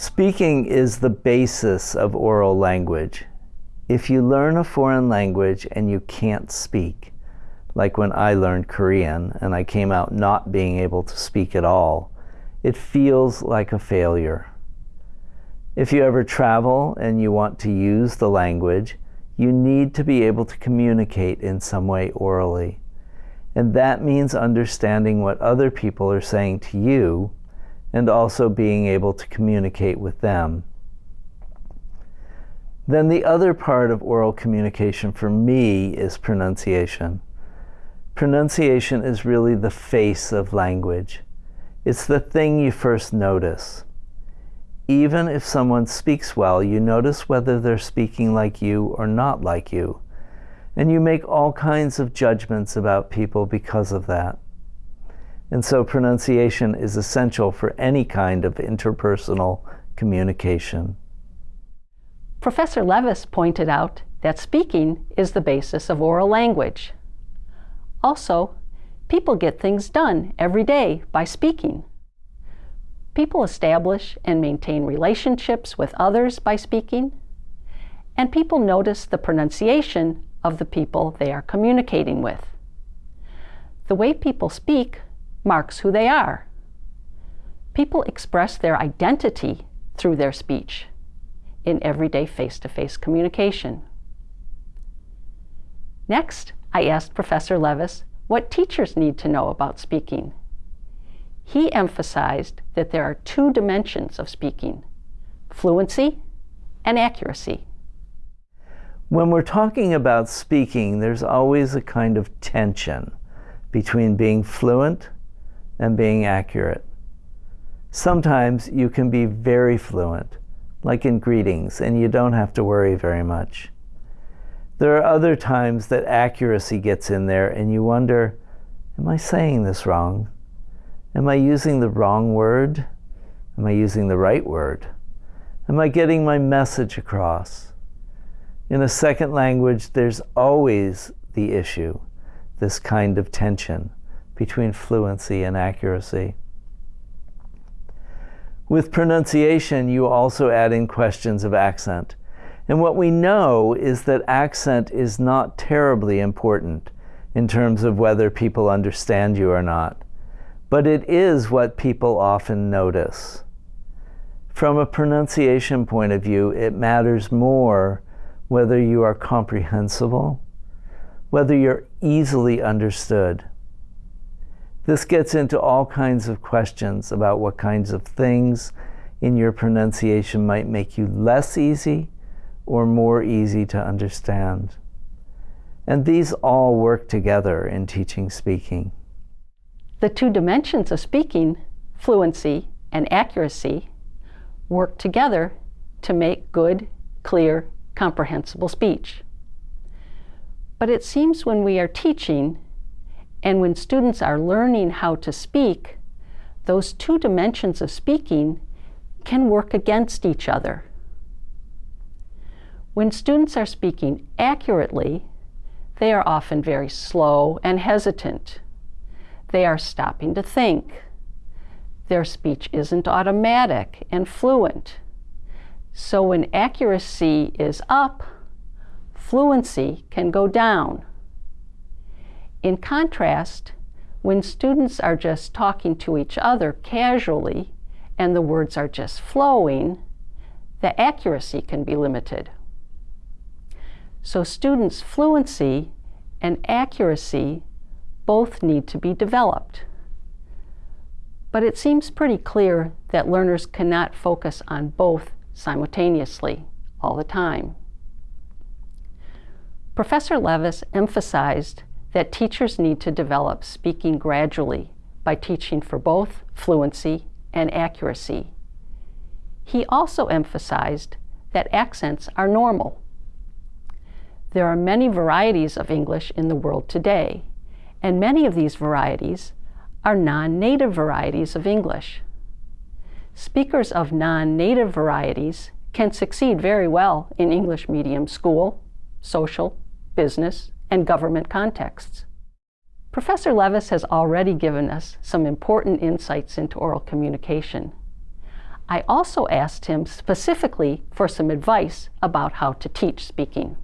Speaking is the basis of oral language. If you learn a foreign language and you can't speak, like when I learned Korean and I came out not being able to speak at all, it feels like a failure. If you ever travel and you want to use the language, you need to be able to communicate in some way orally. And that means understanding what other people are saying to you and also being able to communicate with them. Then the other part of oral communication for me is pronunciation. Pronunciation is really the face of language. It's the thing you first notice. Even if someone speaks well, you notice whether they're speaking like you or not like you. And you make all kinds of judgments about people because of that. And so pronunciation is essential for any kind of interpersonal communication. Professor Levis pointed out that speaking is the basis of oral language. Also, people get things done every day by speaking. People establish and maintain relationships with others by speaking, and people notice the pronunciation of the people they are communicating with. The way people speak marks who they are. People express their identity through their speech in everyday face-to-face -face communication. Next, I asked Professor Levis what teachers need to know about speaking. He emphasized that there are two dimensions of speaking, fluency and accuracy. When we're talking about speaking, there's always a kind of tension between being fluent and being accurate. Sometimes you can be very fluent, like in greetings, and you don't have to worry very much. There are other times that accuracy gets in there and you wonder, am I saying this wrong? Am I using the wrong word? Am I using the right word? Am I getting my message across? In a second language, there's always the issue, this kind of tension between fluency and accuracy. With pronunciation, you also add in questions of accent. And what we know is that accent is not terribly important in terms of whether people understand you or not. But it is what people often notice. From a pronunciation point of view, it matters more whether you are comprehensible, whether you're easily understood, this gets into all kinds of questions about what kinds of things in your pronunciation might make you less easy or more easy to understand. And these all work together in teaching speaking. The two dimensions of speaking, fluency and accuracy, work together to make good, clear, comprehensible speech. But it seems when we are teaching and when students are learning how to speak, those two dimensions of speaking can work against each other. When students are speaking accurately, they are often very slow and hesitant. They are stopping to think. Their speech isn't automatic and fluent. So when accuracy is up, fluency can go down. In contrast, when students are just talking to each other casually and the words are just flowing, the accuracy can be limited. So students' fluency and accuracy both need to be developed. But it seems pretty clear that learners cannot focus on both simultaneously all the time. Professor Levis emphasized that teachers need to develop speaking gradually by teaching for both fluency and accuracy. He also emphasized that accents are normal. There are many varieties of English in the world today, and many of these varieties are non-native varieties of English. Speakers of non-native varieties can succeed very well in English medium school, social, business, and government contexts. Professor Levis has already given us some important insights into oral communication. I also asked him specifically for some advice about how to teach speaking.